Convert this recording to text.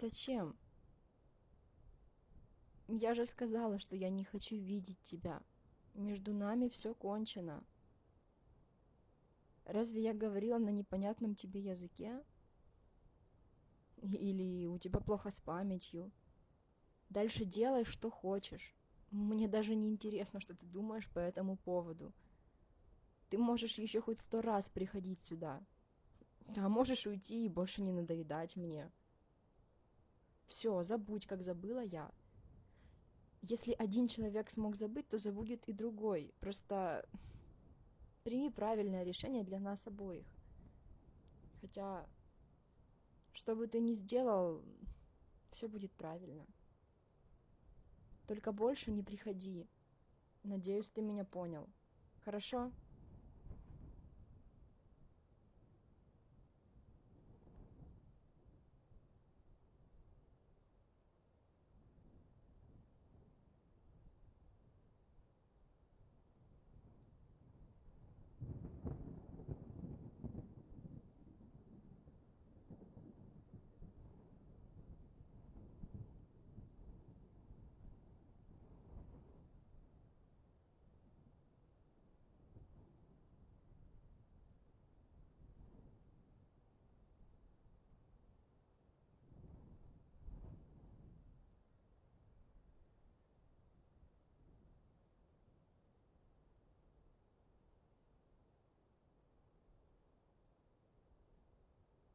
Зачем? Я же сказала, что я не хочу видеть тебя. Между нами все кончено. Разве я говорила на непонятном тебе языке? Или у тебя плохо с памятью? Дальше делай, что хочешь. Мне даже не интересно, что ты думаешь по этому поводу. Ты можешь еще хоть сто раз приходить сюда. А можешь уйти и больше не надоедать мне. Все, забудь, как забыла я. Если один человек смог забыть, то забудет и другой. Просто прими правильное решение для нас обоих. Хотя, что бы ты ни сделал, все будет правильно. Только больше не приходи. Надеюсь, ты меня понял. Хорошо?